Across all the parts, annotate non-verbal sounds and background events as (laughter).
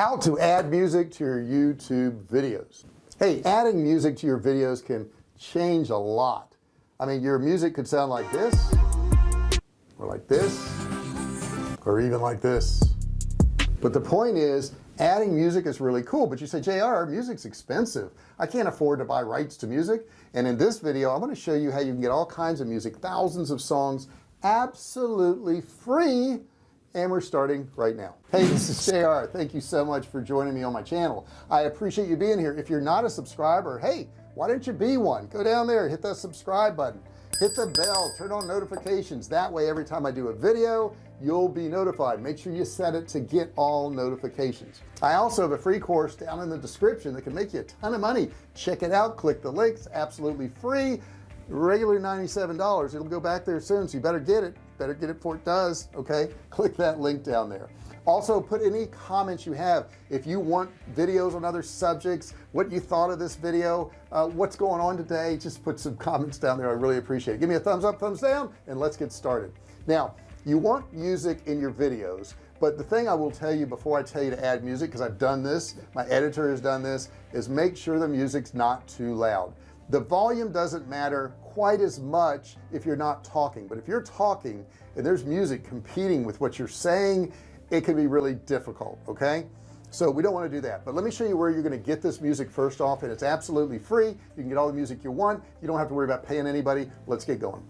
how to add music to your YouTube videos. Hey adding music to your videos can change a lot. I mean your music could sound like this or like this or even like this. But the point is adding music is really cool but you say JR music's expensive. I can't afford to buy rights to music. And in this video I'm going to show you how you can get all kinds of music thousands of songs absolutely free and we're starting right now. Hey this is JR thank you so much for joining me on my channel. I appreciate you being here. If you're not a subscriber hey why don't you be one? Go down there hit that subscribe button hit the bell turn on notifications. That way every time I do a video you'll be notified. Make sure you set it to get all notifications. I also have a free course down in the description that can make you a ton of money. Check it out. Click the links. Absolutely free regular $97 it'll go back there soon so you better get it. Better get it before it does okay? (laughs) Click that link down there. Also put any comments you have. If you want videos on other subjects what you thought of this video uh, what's going on today just put some (laughs) comments down there. I really appreciate it. Give me a thumbs up thumbs down and let's get started. Now you want music in your videos but the thing I will tell you before I tell you to add music because I've done this my editor has done this is make sure the music's not too loud the volume doesn't matter quite as much if you're not talking but if you're talking and there's music competing with what you're saying it can be really difficult okay? So we don't want to do that but let me show you where you're going to get this music first off and it's absolutely free. You can get all the music you want. You don't have to worry about paying anybody. Let's get going.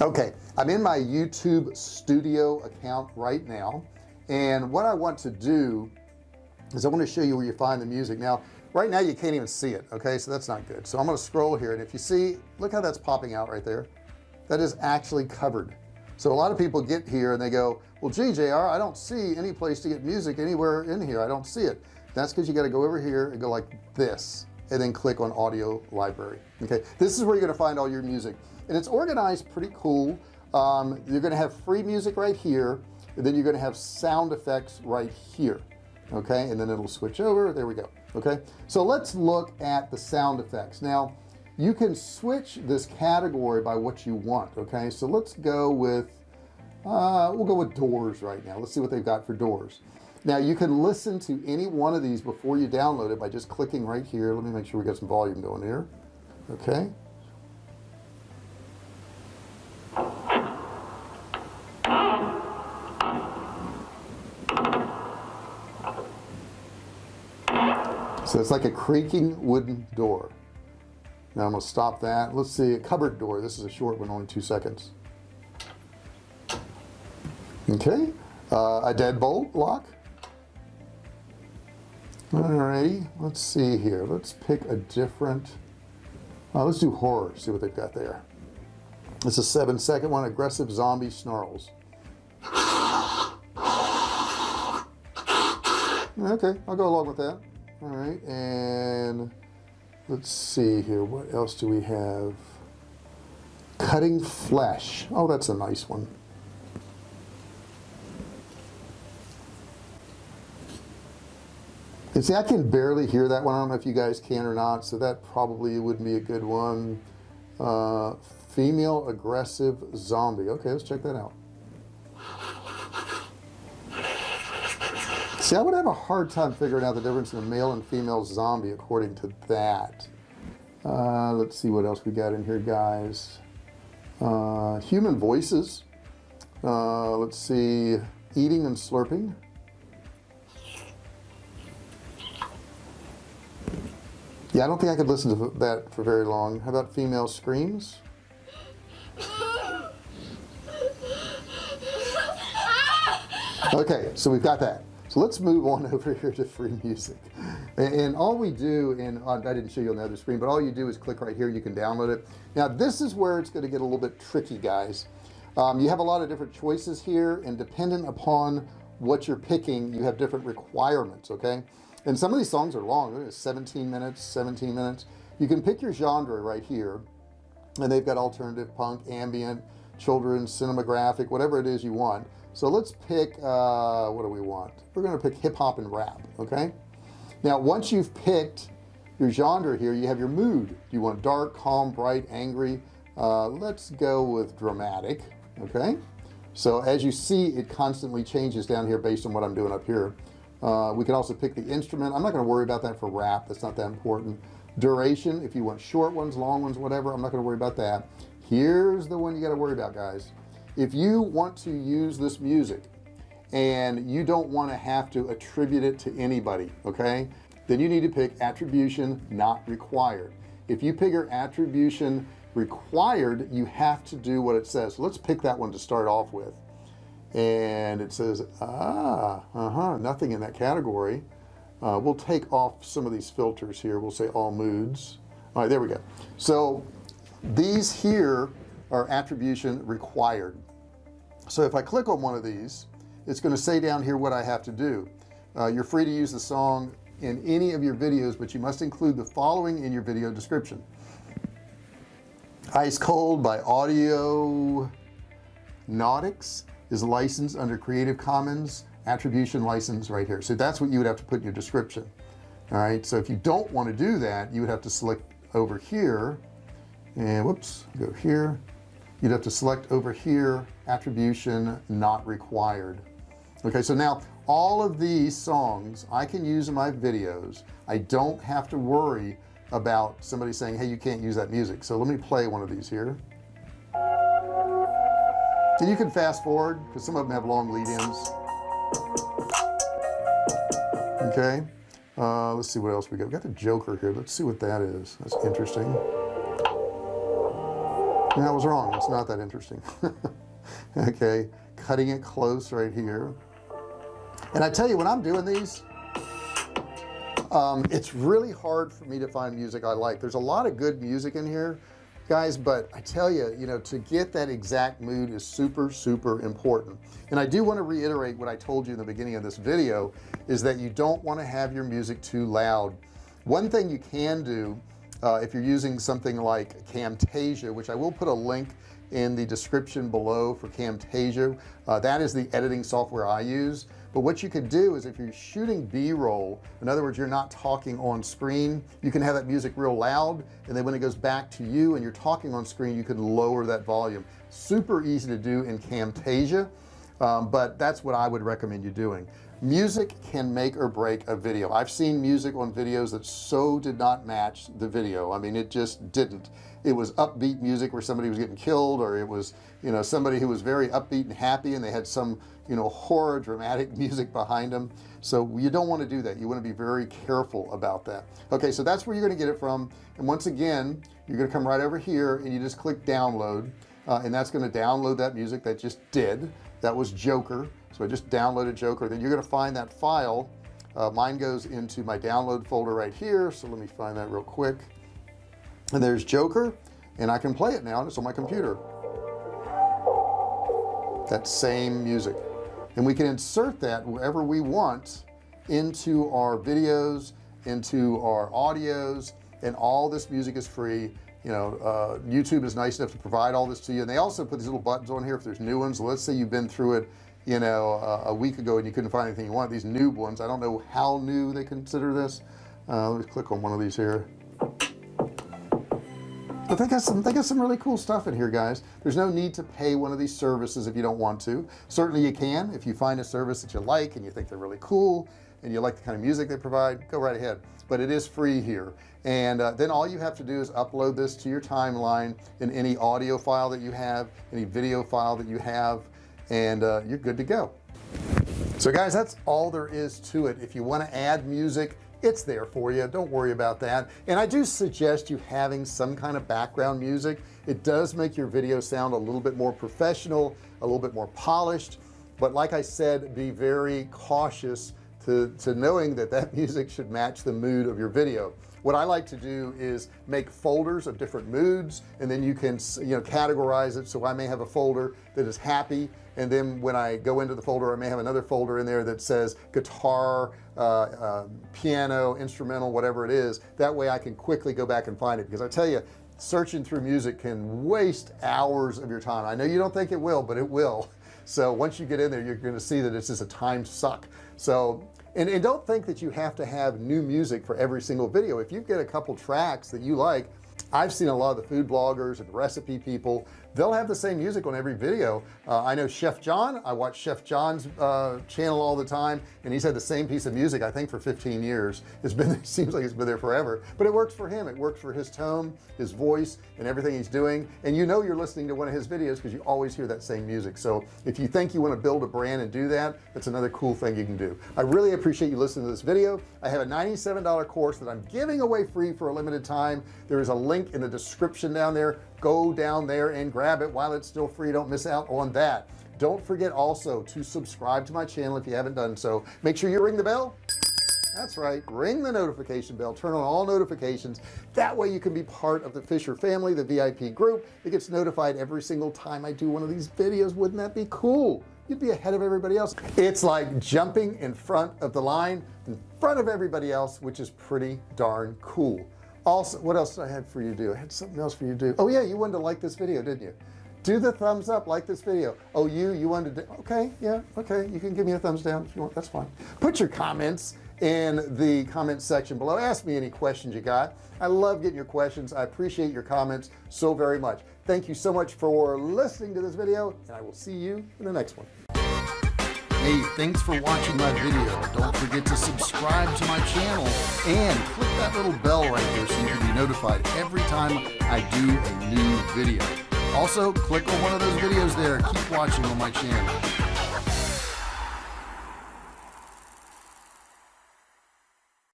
Okay I'm in my YouTube studio account right now and what I want to do is I want to show you where you find the music. Now right now you can't even see it okay? So that's not good. So I'm going to scroll here and if you see look how that's popping out right there. That is actually covered. So a lot of people get here and they go well GJR I don't see any place to get music anywhere in here. I don't see it. That's because you got to go over here and go like this and then click on audio library okay? This is where you're going to find all your music. And it's organized pretty cool. Um, you're going to have free music right here and then you're going to have sound effects right here okay? And then it'll switch over. There we go okay? So let's look at the sound effects. Now you can switch this category by what you want okay? So let's go with uh, we'll go with doors right now. Let's see what they've got for doors. Now you can listen to any one of these before you download it by just clicking right here. Let me make sure we got some volume going here. Okay so it's like a creaking wooden door. Now I'm gonna stop that. Let's see a cupboard door. This is a short one only two seconds. Okay uh, a deadbolt lock. Alrighty let's see here. Let's pick a different uh, let's do horror see what they've got there. It's a seven second one aggressive zombie snarls. (sighs) Okay I'll go along with that all right and let's see here what else do we have? Cutting flesh. Oh that's a nice one. And see I can barely hear that one. I don't know if you guys can or not so that probably would be a good one. Uh, female aggressive zombie. Okay let's check that out see I would have a hard time figuring out the difference in a male and female zombie according to that. Uh, let's see what else we got in here guys. Uh, human voices. Uh, let's see. Eating and slurping. Yeah I don't think I could listen to that for very long. How about female screams? (laughs) Okay so we've got that let's move on (laughs) over here to free music. And, all we do and I didn't show you on the other screen but all you do is click right here you can download it. Now this is where it's going to get a little bit tricky guys. Um, you have a lot of different choices here and dependent upon what you're picking you have different requirements okay? And some of these songs are long 17 minutes 17 minutes. You can pick your genre right here and they've got alternative punk ambient children's cinematographic whatever it is you want. So let's pick uh, what do we want? We're going to pick hip-hop and rap okay? Now once you've picked your genre here you have your mood. Do you want dark calm bright angry. Uh, let's go with dramatic okay? So as you see it constantly changes down here based on what I'm doing up here. Uh, we can also pick the instrument. I'm not going to worry about that for rap. That's not that important. Duration if you want short ones long ones whatever I'm not going to worry about that here's the one you got to worry about guys. If you want to use this music and you don't want to have to attribute it to anybody okay then you need to pick attribution not required. If you pick your attribution required you have to do what it says. So let's pick that one to start off with. And it says ah uh-huh nothing in that category. Uh, we'll take off some of these filters here. We'll say all moods. All right there we go. So these here are attribution required. So if I click on one of these it's going to say down here what I have to do. Uh, you're free to use the song in any of your videos but you must include the following in your video description. Ice cold by audio nautics is licensed under Creative Commons attribution license right here. So that's what you would have to put in your description. All right so if you don't want to do that you would have to select over here and whoops go here. You'd have to select over here attribution not required. Okay so now all of these songs I can use in my videos. I don't have to worry about somebody saying hey you can't use that music. So let me play one of these here. And you can fast forward because some of them have long lead-ins. Okay uh, let's see what else we got. We got the Joker here. Let's see what that is. That's interesting that was wrong. It's not that interesting. (laughs) Okay cutting it close right here. And I tell you when I'm doing these um, it's really hard for me to find music I like. There's a lot of good music in here guys but I tell you you know to get that exact mood is super super important. And I do want to reiterate what I told you in the beginning of this video is that you don't want to have your music too loud. One thing you can do uh, if you're using something like Camtasia which I will put a link in the description below for Camtasia uh, that is the editing software I use. But what you could do is if you're shooting b-roll in other words you're not talking on screen you can have that music real loud and then when it goes back to you and you're talking on screen you can lower that volume. Super easy to do in Camtasia um, but that's what I would recommend you doing music can make or break a video. I've seen music on videos that so did not match the video. I mean it just didn't. It was upbeat music where somebody was getting killed or it was you know somebody who was very upbeat and happy and they had some you know horror dramatic (laughs) music behind them. So you don't want to do that. You want to be very careful about that. Okay so that's where you're going to get it from. And once again you're going to come right over here and you just click download uh, and that's going to download that music that just did. That was Joker. So I just downloaded Joker. Then you're going to find that file. Uh, mine goes into my download folder right here. So let me find that real quick. And there's Joker and I can play it now and it's on my computer. That same music. And we can insert that wherever we want into our videos into our audios and all this music is free you know uh, YouTube is nice enough to provide all this to you. And they also put these little buttons on here if there's new ones. Let's say you've been through it you know uh, a week ago and you couldn't find anything you want these new ones. I don't know how new they consider this. Uh, let me click on one of these here. But they got some they got some really cool stuff in here guys. There's no need to pay one of these services if you don't want to. Certainly you can if you find a service that you like and you think they're really cool and you like the kind of music they provide go right ahead. But it is free here. And uh, then all you have to do is upload this to your timeline in any audio file that you have any video file that you have and uh, you're good to go. So guys that's all there is to it. If you want to add music it's there for you. Don't worry about that. And I do suggest you having some kind of background music. It does make your video sound a little bit more professional a little bit more polished. But like I said be very cautious to, to knowing that that (laughs) music should match the mood of your video. What I like to do is make folders of different moods and then you can you know categorize it. So I may have a folder that is happy and then when I go into the folder I may have another folder in there that says guitar uh, uh, piano instrumental whatever it is. That way I can quickly go back and find it. Because I tell you searching through music can waste hours of your time. I know you don't think it will but it will (laughs) so once you get in there you're going to see that it's just a time suck. So and, and don't think that you have to have new music for every single video. If you get a couple tracks that you like I've seen a lot of the food bloggers and recipe people they'll have the same music on every video. Uh, I know chef John. I watch chef John's uh, channel all the time and he's had the same piece of music I think for 15 years. It's been it (laughs) seems like it's been there forever but it works for him. It works for his tone his voice and everything he's doing. And you know you're listening to one of his videos because you always hear that same music. So if you think you want to build a brand and do that that's another cool thing you can do. I really appreciate you listening to this video. I have a $97 course that I'm giving away free for a limited time. There is a link in the description down there go down there and grab it while it's still free. Don't miss out on that. Don't forget also to subscribe to my channel if you haven't done so. Make sure you ring the bell. That's right. Ring the notification bell. Turn on all notifications. That way you can be part of the Fisher family the VIP group. It gets notified every single time I do one of these videos. Wouldn't that be cool? You'd be ahead of everybody else. It's like jumping in front of the line in front of everybody else which is pretty darn cool also what else did I have for you to do? I had something else for you to do. Oh yeah you wanted to like this video didn't you? Do the thumbs up like this video. Oh you you wanted to okay yeah okay you can give me a thumbs down if you want that's fine. Put your comments in the comment section below. Ask me any questions you got. I love getting your questions. I appreciate your comments so very much. Thank you so much for listening to this video and I will see you in the next one hey thanks for watching my video. Don't forget to subscribe to my channel and click that little bell right there so you can be notified every time I do a new video. Also click on one of those videos there. Keep watching on my channel